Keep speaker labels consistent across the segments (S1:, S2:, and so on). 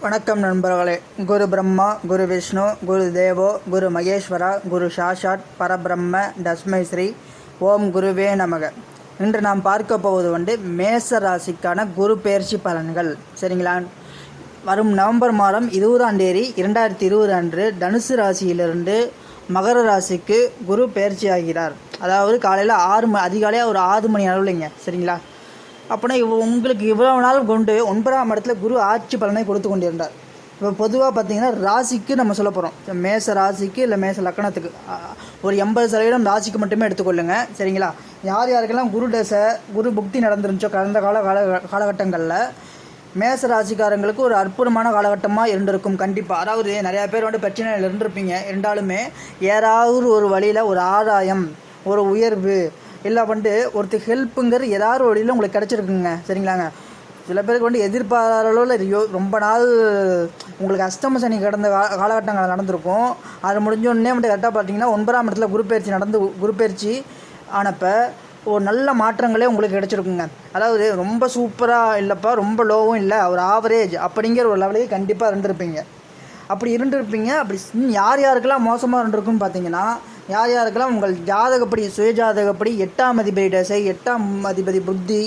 S1: வணக்கம் நண்பர்களே. குரு பிரம்மா குரு விஷ்ணு குரு தேவோ குரு மகேஸ்வரா குரு சாஷாட் பரபிரம்ம தஸ்மை ஸ்ரீ ஓம் குருவே நமக. இன்று நாம் பார்க்க போவது வந்து மேச ராசிக்கான குரு பெயர்ச்சி பலன்கள். சரிங்களா? வரும் நவம்பர் மாதம் இருபதாம் தேதி இரண்டாயிரத்தி இருபது அன்று தனுசு ராசியிலிருந்து மகர ராசிக்கு குரு பெயர்ச்சி ஆகிறார் அதாவது காலையில் ஆறு ம அதிகாலையாக ஒரு ஆறு மணி அளவுலைங்க சரிங்களா? அப்போனா இவ் உங்களுக்கு இவ்வளவு நாள் கொண்டு ஒன்பதாம் இடத்துல குரு ஆட்சி பலனை கொடுத்து கொண்டிருந்தார். இப்போ பொதுவாக பார்த்தீங்கன்னா ராசிக்கு நம்ம சொல்ல போகிறோம் மேச ராசிக்கு இல்லை மேச லக்கணத்துக்கு ஒரு எண்பது சதவீதம் ராசிக்கு மட்டுமே எடுத்துக்கொள்ளுங்க சரிங்களா? யார் யாருக்கெல்லாம் குரு தசை குரு புக்தி நடந்துருந்துச்சோ கடந்த கால கால காலகட்டங்களில் மேச ராசிக்காரங்களுக்கு ஒரு அற்புதமான காலகட்டமாக இருந்திருக்கும் கண்டிப்பாக அதாவது நிறையா பேர் வந்து பிரச்சனையில் இருந்திருப்பீங்க. இருந்தாலுமே ஏதாவது ஒரு வழியில் ஒரு ஆதாயம் ஒரு உயர்வு இல்லை வந்துட்டு ஒருத்தர் ஹெல்ப்புங்கிற ஏதாவது ஒரு வழியில் உங்களுக்கு கிடச்சிருக்குங்க. சரிங்களாங்க? சில பேருக்கு வந்து எதிர்பாராத அளவில் ஐயோ ரொம்ப நாள் உங்களுக்கு அஷ்டம சனி கடந்த கா காலகட்டங்கள் நடந்திருக்கும். அது முடிஞ்சோடனே வந்து கரெக்டாக பார்த்தீங்கன்னா ஒன்பதாம் இடத்துல குருப்பெயர்ச்சி பயிற்சி நடந்து குருப்பெயர்ச்சி பயிற்சி ஆனப்போ ஒரு நல்ல மாற்றங்களே உங்களுக்கு கிடச்சிருக்குங்க. அதாவது ரொம்ப சூப்பராக இல்லைப்பா ரொம்ப லோவும் இல்லை. ஒரு ஆவரேஜ் அப்படிங்கிற ஒரு லெவலையே கண்டிப்பாக இருந்திருப்பீங்க. அப்படி இருந்திருப்பீங்க. அப்படி யார் யாருக்கெல்லாம் மோசமாக இருந்திருக்குன்னு பார்த்தீங்கன்னா யார் யாருக்கெல்லாம் உங்கள் ஜாதகப்படி சுயஜாதகப்படி எட்டாம் அதிபதி தசை எட்டாம் அதிபதி புத்தி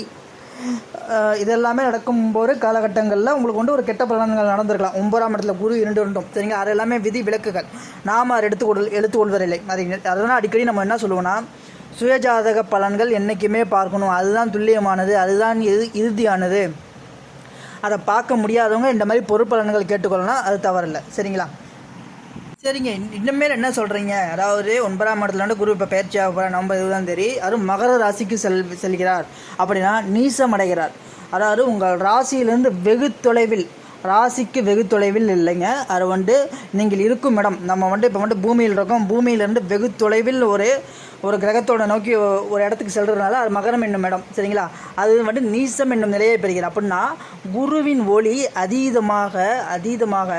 S1: இதெல்லாமே நடக்கும்போது காலகட்டங்களில் உங்களுக்கு வந்து ஒரு கெட்ட பலன்கள் நடந்திருக்கலாம். ஒன்பதாம் இடத்துல குரு இரண்டு இரண்டும் சரிங்க அது எல்லாமே விதி விளக்குகள் நாம் அதை எடுத்துக்கொள் எடுத்துக்கொள்வதில்லை. அதை அதனால் அடிக்கடி நம்ம என்ன சொல்லுவோம்னா சுயஜாதக பலன்கள் என்றைக்குமே பார்க்கணும். அதுதான் துல்லியமானது அதுதான் இறு இறுதியானது. அதை பார்க்க முடியாதவங்க இந்த மாதிரி பொறுப்பலன்கள் கேட்டுக்கொள்ளலாம். அது தவறில்லை. சரிங்களா? சரிங்க. இன்னமேல் என்ன சொல்கிறீங்க அதாவது ஒன்பதாம் இடத்துல வந்து குரு இப்போ பயிற்சி ஆக போகிற நவம்பர் இருபதாம் தேதி. அதுவும் மகர ராசிக்கு செல் செல்கிறார். அப்படின்னா நீசம் அடைகிறார் அதாவது உங்கள் ராசியிலிருந்து வெகு தொலைவில் ராசிக்கு வெகு தொலைவில் இல்லைங்க. அது வந்து நீங்கள் இருக்கும் இடம். நம்ம வந்து இப்போ வந்து பூமியில் இருக்கோம். பூமியிலேருந்து வெகு தொலைவில் ஒரு ஒரு கிரகத்தோட நோக்கி ஒரு இடத்துக்கு செல்கிறதுனால அது மகரம் என்னும் இடம். சரிங்களா? அது வந்து நீசம் என்னும் நிலையை பெறுகிறது. அப்படின்னா குருவின் ஒளி அதீதமாக அதீதமாக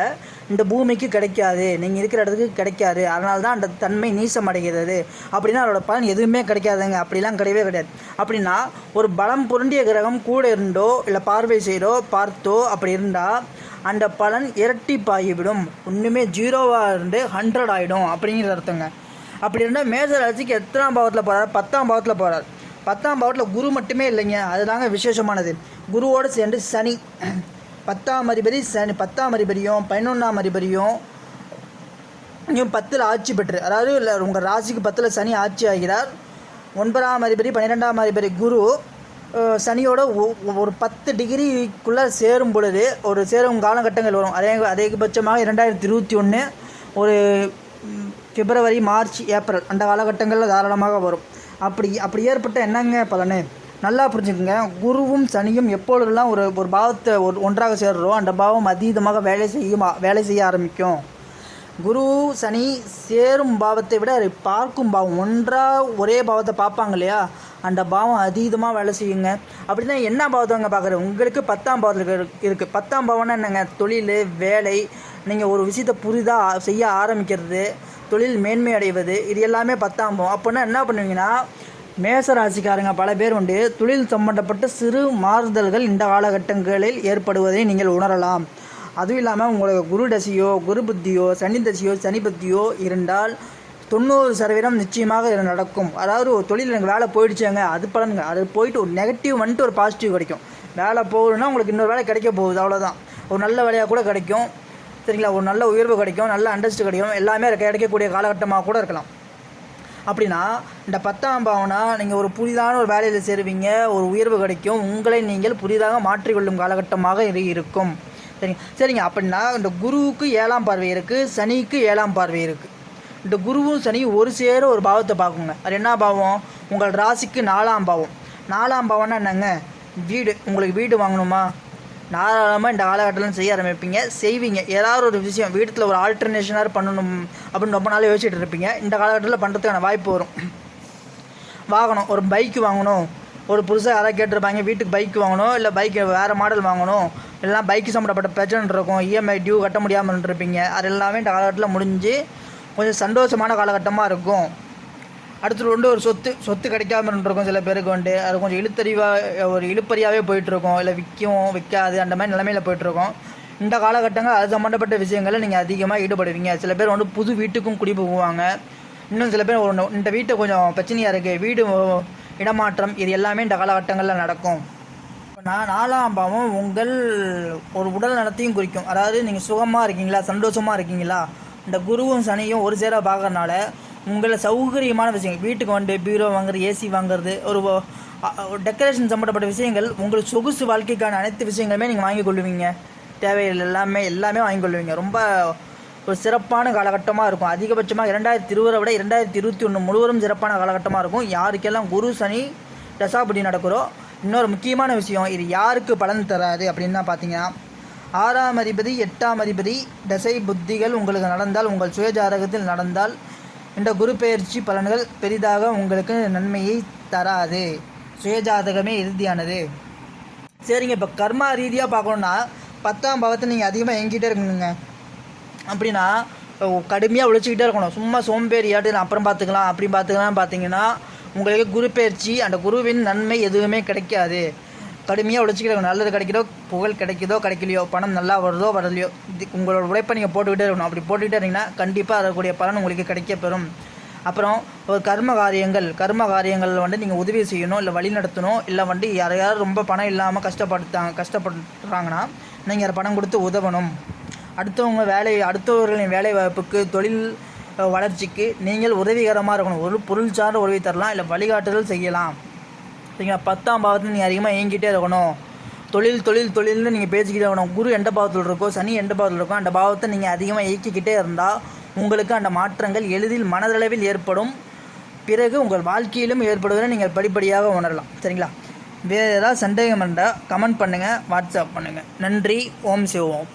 S1: இந்த பூமிக்கு கிடைக்காது நீங்கள் இருக்கிற இடத்துக்கு கிடைக்காது அதனால தான் அந்த தன்மை நீசம் அடைகிறது. அப்படின்னா அதோட பலன் எதுவுமே கிடைக்காதுங்க. அப்படிலாம் கிடையவே கிடையாது. அப்படின்னா ஒரு பலம் புரண்டிய கிரகம் கூட இருந்தோ இல்லை பார்வை செய்தோ பார்த்தோ அப்படி இருந்தால் அந்த பலன் இரட்டிப்பாகிவிடும். ஒன்றுமே ஜீரோவாக இருந்து ஹண்ட்ரட் ஆகிடும் அப்படிங்கிற அர்த்தங்க. அப்படி இருந்தால் மேஜர் ராசிக்கு எத்தனாம் பாவத்தில் போகிறார் பத்தாம் பாவத்தில் போகிறார் பத்தாம் பாவத்தில் குரு மட்டுமே இல்லைங்க. அதுதாங்க விசேஷமானது. குருவோடு சேர்ந்து சனி. பத்தாம் அதிபதி சனி பத்தாம் அதிபதியும் பதினொன்றாம் அதிபதியும் இவன் பத்தில் ஆட்சி பெற்று அதாவது இல்லை உங்கள் ராசிக்கு பத்தில் சனி ஆட்சி ஆகிறார். ஒன்பதாம் அதிபதி பன்னிரெண்டாம் அதிபதி குரு சனியோட ஒ- ஒரு பத்து டிகிரிக்குள்ளே சேரும் பொழுது ஒரு சேரும் காலகட்டங்கள் வரும். அதே அதிகபட்சமாக இரண்டாயிரத்தி இருபத்தி ஒன்று ஒரு பிப்ரவரி மார்ச் ஏப்ரல் அந்த காலகட்டங்களில் தாராளமாக வரும். அப்படி அப்படி ஏற்பட்ட என்னங்க பலனு? நல்லா புரிஞ்சுக்கோங்க. குருவும் சனியும் எப்பொழுதெல்லாம் ஒரு ஒரு பாவத்தை ஒரு ஒன்றாக சேர்றோ அந்த பாவம் அதீதமாக வேலை செய்யும் வேலை செய்ய ஆரம்பிக்கும். குரு சனி சேரும் பாவத்தை விட அதை பார்க்கும் பாவம். ஒன்றாக ஒரே பாவத்தை பார்ப்பாங்க இல்லையா? அந்த பாவம் அதீதமாக வேலை செய்யுங்க. அப்படின்னா என்ன பாவத்தவங்க பார்க்குறது? உங்களுக்கு பத்தாம் பாவத்தில் இருக்குது பத்தாம் பாவம்னா என்னங்க? தொழில் வேலை நீங்கள் ஒரு விஷயத்தை புரிதாக செய்ய ஆரம்பிக்கிறது தொழில் மேன்மை அடைவது இது எல்லாமே பத்தாம் பாவம். அப்போனா என்ன பண்ணுவீங்கன்னா மேச ராசிக்காரங்க பல பேர் உண்டு. தொழில் சம்பந்தப்பட்ட சிறு மாறுதல்கள் இந்த காலகட்டங்களில் ஏற்படுவதை நீங்கள் உணரலாம். அதுவும் இல்லாமல் உங்களுக்கு குரு தசையோ குரு புத்தியோ சனி தசையோ சனி புத்தியோ இருந்தால் தொண்ணூறு சதவீதம் நிச்சயமாக இது நடக்கும். அதாவது ஒரு தொழில் எனக்கு வேலை போயிடுச்சுங்க அது பலனுங்க அது போயிட்டு ஒரு நெகட்டிவ் வந்துட்டு ஒரு பாசிட்டிவ் கிடைக்கும். வேலை போகணுன்னா உங்களுக்கு இன்னொரு வேலை கிடைக்க போகுது அவ்வளோதான் ஒரு நல்ல வேலையாக கூட கிடைக்கும். சரிங்களா? ஒரு நல்ல உயர்வு கிடைக்கும் நல்ல அண்டர்ஸ்ட் கிடைக்கும். எல்லாமே கிடைக்கக்கூடிய காலகட்டமாக கூட இருக்கலாம். அப்படின்னா இந்த பத்தாம் பாவனா நீங்கள் ஒரு புதிதான ஒரு வேலையில் சேருவீங்க ஒரு உயர்வு கிடைக்கும் உங்களை நீங்கள் புதிதாக மாற்றிக்கொள்ளும் காலகட்டமாக இது இருக்கும். சரிங்க? சரிங்க அப்படின்னா இந்த குருவுக்கு ஏழாம் பார்வை இருக்குது சனிக்கு ஏழாம் பார்வை இருக்குது இந்த குருவும் சனியும் ஒரு சேர ஒரு பாவத்தை பார்க்குங்க. அது என்ன பாவம்? உங்கள் ராசிக்கு நாலாம் பாவம். நாலாம் பாவம்னா என்னங்க? வீடு. உங்களுக்கு வீடு வாங்கணுமா? தாராளமாக இந்த காலகட்டத்தில் செய்ய ஆரம்பிப்பீங்க. செய்வீங்க. ஏதாவது ஒரு விஷயம் வீட்டில் ஒரு ஆல்டர்னேஷனாக பண்ணணும் அப்படின்னு ரொம்ப நாள் யோசிச்சுட்டு இருப்பீங்க. இந்த காலகட்டத்தில் பண்ணுறதுக்கான வாய்ப்பு வரும். வாகனம் ஒரு பைக் வாங்கணும். ஒரு புதுசாக யாராவது கேட்டிருப்பாங்க வீட்டுக்கு பைக் வாங்கணும் இல்லை பைக் வேறு மாடல் வாங்கணும். இல்லைனா பைக்கு சம்மந்தப்பட்ட பிரச்சனை இருக்கும். இஎம்ஐ டியூ கட்ட முடியாமல் இருப்பீங்க அது எல்லாமே இந்த காலகட்டத்தில் முடிஞ்சு கொஞ்சம் சந்தோஷமான காலகட்டமாக இருக்கும். அடுத்து வந்து ஒரு சொத்து சொத்து கிடைக்காம இருந்துருக்கும் சில பேருக்கு வந்து அது கொஞ்சம் இழுத்தறிவாக ஒரு இழுப்பறியாகவே போயிட்டுருக்கும். இல்லை விற்கும் விற்காது அந்த மாதிரி நிலமையில் போயிட்டுருக்கோம். இந்த காலகட்டங்கள் அது சம்மந்தப்பட்ட விஷயங்களில் நீங்கள் அதிகமாக ஈடுபடுவீங்க. சில பேர் வந்து புது வீட்டுக்கும் குடி போவாங்க இன்னும் சில பேர் ஒரு இந்த வீட்டை கொஞ்சம் பிரச்சனையாக இருக்குது வீடு இடமாற்றம் இது எல்லாமே இந்த காலகட்டங்களில் நடக்கும். நான் நாலாம் பாவம் உங்கள் ஒரு உடல் நலத்தையும் குறிக்கும். அதாவது நீங்கள் சுகமாக இருக்கீங்களா? சந்தோஷமாக இருக்கீங்களா? இந்த குருவும் சனியும் ஒரு சேர பார்க்கறனால உங்களை சௌகரியமான விஷயங்கள். வீட்டுக்கு வந்து பீரோ வாங்குறது ஏசி வாங்குறது ஒரு டெக்கரேஷன் சம்மந்தப்பட்ட விஷயங்கள் உங்களுக்கு சொகுசு வாழ்க்கைக்கான அனைத்து விஷயங்களுமே நீங்கள் வாங்கி கொள்ளுவீங்க. தேவைகள் எல்லாமே எல்லாமே வாங்கி கொள்ளுவீங்க. ரொம்ப ஒரு சிறப்பான காலகட்டமாக இருக்கும். அதிகபட்சமாக இரண்டாயிரத்தி இருபதை விட இரண்டாயிரத்தி இருபத்தி ஒன்று முழுவதும் சிறப்பான காலகட்டமாக இருக்கும். யாருக்கெல்லாம் குரு சனி தசாபடி நடக்கிறோ இன்னொரு முக்கியமான விஷயம் இது யாருக்கு பலன் தராது அப்படின்னா பார்த்தீங்கன்னா ஆறாம் அதிபதி எட்டாம் அதிபதி தசை புத்திகள் உங்களுக்கு நடந்தால் உங்கள் சுயஜாதகத்தில் நடந்தால் என்ற குரு பெயர்ச்சி பலன்கள் பெரிதாக உங்களுக்கு நன்மையை தராது. சுயஜாதகமே இறுதியானது. சரிங்க இப்போ கர்மா ரீதியாக பார்க்கணுன்னா பத்தாம் பாவத்தை நீங்கள் அதிகமாக எங்கிட்டே இருக்கணுங்க. அப்படின்னா கடுமையாக உழைச்சிக்கிட்டே இருக்கணும். சும்மா சோம்பேறியாட்டு அப்புறம் பார்த்துக்கலாம் அப்படி பார்த்துக்கலாம் பார்த்தீங்கன்னா உங்களுக்கு குரு பயிற்சி அந்த குருவின் நன்மை எதுவுமே கிடைக்காது. கடுமையாக உழைச்சிக்கிறவங்க நல்லது கிடைக்குதோ புகழ் கிடைக்குதோ கிடைக்கலையோ பணம் நல்லா வருதோ வரலையோ இது உங்களோட உழைப்பை நீங்கள் போட்டுக்கிட்டே இருக்கணும். அப்படி போட்டுக்கிட்டே இருந்தீங்கன்னா கண்டிப்பாக அதற்குரிய பலன் உங்களுக்கு கிடைக்க பெறும். அப்புறம் ஒரு கர்ம காரியங்கள் கர்ம காரியங்கள் வந்து நீங்கள் உதவி செய்யணும் இல்லை வழி நடத்தணும் இல்லை வந்து யாரையாவது ரொம்ப பணம் இல்லாமல் கஷ்டப்படுத்தாங்க கஷ்டப்படுறாங்கன்னா நீங்கள் அதை பணம் கொடுத்து உதவணும். அடுத்தவங்க வேலை அடுத்தவர்களின் வேலை வாய்ப்புக்கு தொழில் வளர்ச்சிக்கு நீங்கள் உதவிகரமாக இருக்கணும். ஒரு பொருள் சார்ந்த உதவி தரலாம் இல்லை வழிகாட்டுதல் செய்யலாம். சரிங்களா பத்தாம் பாவத்தில் நீங்கள் அதிகமாக இயங்கிட்டே இருக்கணும். தொழில் தொழில் தொழில்னு நீங்கள் பேசிக்கிட்டே இருக்கணும். குரு எந்த பாவத்தில் இருக்கோ சனி எந்த பாவத்தில் இருக்கோ அந்த பாவத்தை நீங்கள் அதிகமாக இயக்கிக்கிட்டே இருந்தால் உங்களுக்கு அந்த மாற்றங்கள் எளிதில் மனதளவில் ஏற்படும். பிறகு உங்கள் வாழ்க்கையிலும் ஏற்படுவதை நீங்கள் படிப்படியாக உணரலாம். சரிங்களா? வேறு ஏதாவது சந்தேகம் இருந்தால் கமெண்ட் பண்ணுங்கள் வாட்ஸ்அப் பண்ணுங்கள் நன்றி. ஓம் சிவோம்.